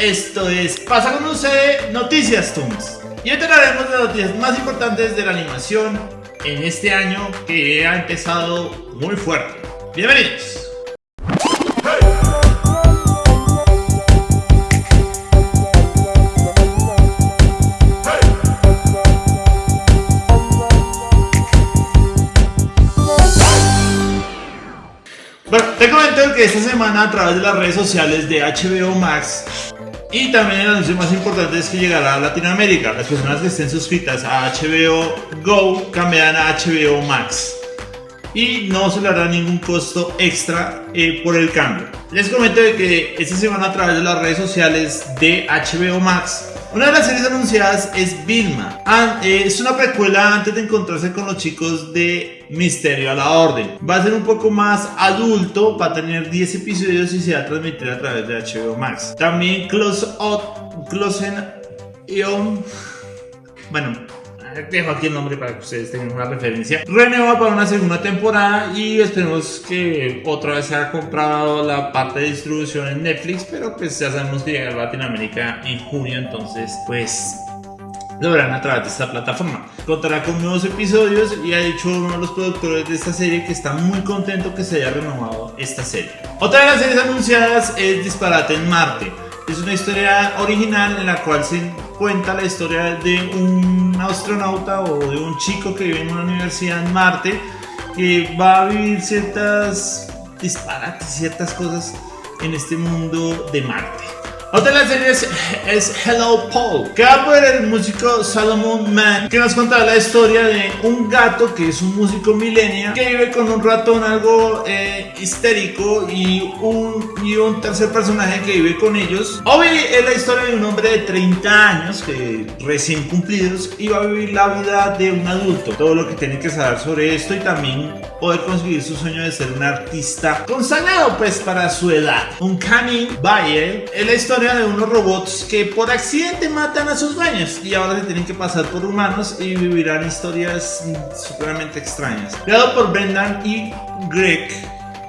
esto es Pasa con usted Noticias Toons. Y hoy hablaremos de las noticias más importantes de la animación en este año que ha empezado muy fuerte. Bienvenidos. Bueno, te comento que esta semana a través de las redes sociales de HBO Max y también el anuncio más importante es que llegará a Latinoamérica. Las personas que estén suscritas a HBO Go cambiarán a HBO Max y no se le hará ningún costo extra eh, por el cambio. Les comento que esta semana a través de las redes sociales de HBO Max una de las series anunciadas es Vilma. Ah, eh, es una precuela antes de encontrarse con los chicos de Misterio a la Orden. Va a ser un poco más adulto, va a tener 10 episodios y se va a transmitir a través de HBO Max. También Close Up, Close On. Bueno, dejo aquí el nombre para que ustedes tengan una referencia. Renueva para una segunda temporada y esperemos que otra vez se haya comprado la parte de distribución en Netflix, pero pues ya sabemos que llega a Latinoamérica en junio, entonces pues lo verán a través de esta plataforma. Contará con nuevos episodios y ha dicho uno de los productores de esta serie que está muy contento que se haya renovado esta serie. Otra de las series anunciadas es Disparate en Marte. Es una historia original en la cual se cuenta la historia de un astronauta o de un chico que vive en una universidad en Marte que va a vivir ciertas disparates, ciertas cosas en este mundo de Marte. Otra de las series es Hello Paul, que va por el músico Salomon Man, que nos cuenta la historia de un gato que es un músico millennial que vive con un ratón algo eh, histérico y un, y un tercer personaje que vive con ellos. Obi es la historia de un hombre de 30 años, que recién cumplidos, y va a vivir la vida de un adulto. Todo lo que tiene que saber sobre esto y también poder conseguir su sueño de ser un artista consagrado pues para su edad. Un Canin Baye es la historia de unos robots que por accidente matan a sus dueños y ahora se tienen que pasar por humanos y vivirán historias supremamente extrañas. Creado por Brendan y Greg,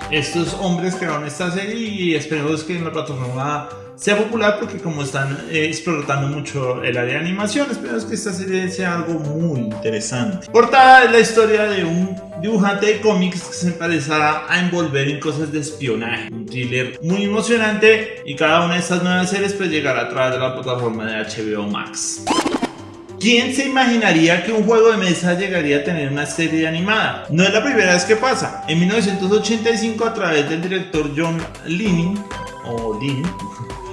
estos hombres crearon esta serie y esperemos que en la plataforma sea popular porque como están eh, explotando mucho el área de animación, esperemos que esta serie sea algo muy interesante. Portada es la historia de un dibujante de cómics que se empezará a envolver en cosas de espionaje. Un thriller muy emocionante y cada una de estas nuevas series pues llegará a través de la plataforma de HBO Max. ¿Quién se imaginaría que un juego de mesa llegaría a tener una serie animada? No es la primera vez que pasa. En 1985 a través del director John Linning, o Lin,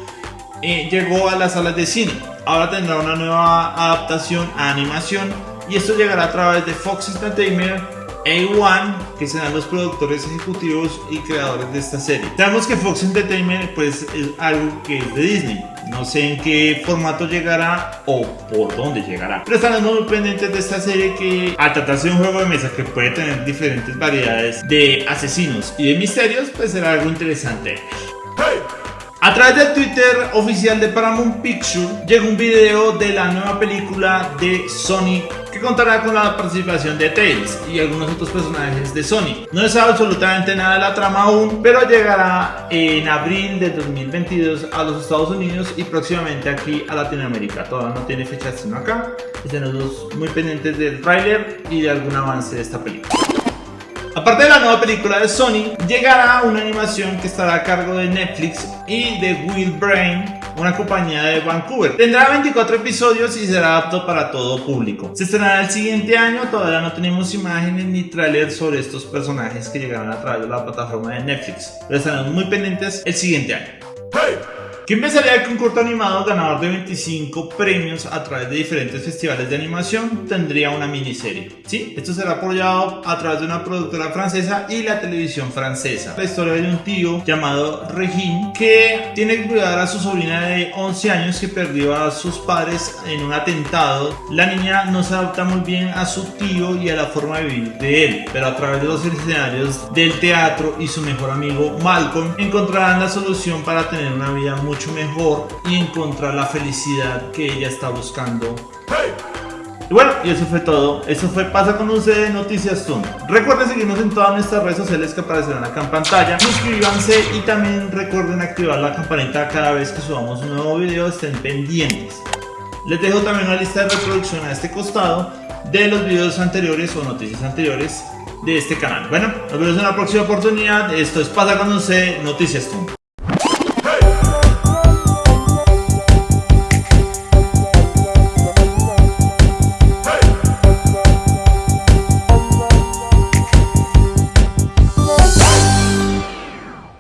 eh, llegó a las salas de cine. Ahora tendrá una nueva adaptación a animación y esto llegará a través de Fox Entertainment, A1, que serán los productores ejecutivos y creadores de esta serie. Sabemos que Fox Entertainment pues es algo que es de Disney. No sé en qué formato llegará o por dónde llegará. Pero estaremos muy pendientes de esta serie que al tratarse de un juego de mesa que puede tener diferentes variedades de asesinos y de misterios, pues será algo interesante. A través del Twitter oficial de Paramount Pictures llega un video de la nueva película de Sonic que contará con la participación de Tails y algunos otros personajes de Sonic. No se sabe absolutamente nada de la trama aún, pero llegará en abril de 2022 a los Estados Unidos y próximamente aquí a Latinoamérica. Todavía no tiene fecha sino acá. Estamos muy pendientes del tráiler y de algún avance de esta película. Aparte de la nueva película de Sony, llegará una animación que estará a cargo de Netflix y de Will Brain, una compañía de Vancouver. Tendrá 24 episodios y será apto para todo público. Se estrenará el siguiente año, todavía no tenemos imágenes ni trailers sobre estos personajes que llegarán a través de la plataforma de Netflix, pero estaremos muy pendientes el siguiente año. Que empezaría con corto animado ganador de 25 premios a través de diferentes festivales de animación tendría una miniserie. Sí, esto será apoyado a través de una productora francesa y la televisión francesa. La historia de un tío llamado Regine que tiene que cuidar a su sobrina de 11 años que perdió a sus padres en un atentado. La niña no se adapta muy bien a su tío y a la forma de vivir de él, pero a través de los escenarios del teatro y su mejor amigo Malcolm encontrarán la solución para tener una vida mucho mejor y encontrar la felicidad que ella está buscando. Y bueno, y eso fue todo. Eso fue Pasa con C Noticias Zoom. Recuerden seguirnos en todas nuestras redes sociales que aparecerán acá en pantalla. Suscríbanse y también recuerden activar la campanita cada vez que subamos un nuevo video. Estén pendientes. Les dejo también una lista de reproducción a este costado de los videos anteriores o noticias anteriores de este canal. Bueno, nos vemos en la próxima oportunidad. Esto es Pasa con C Noticias Zoom.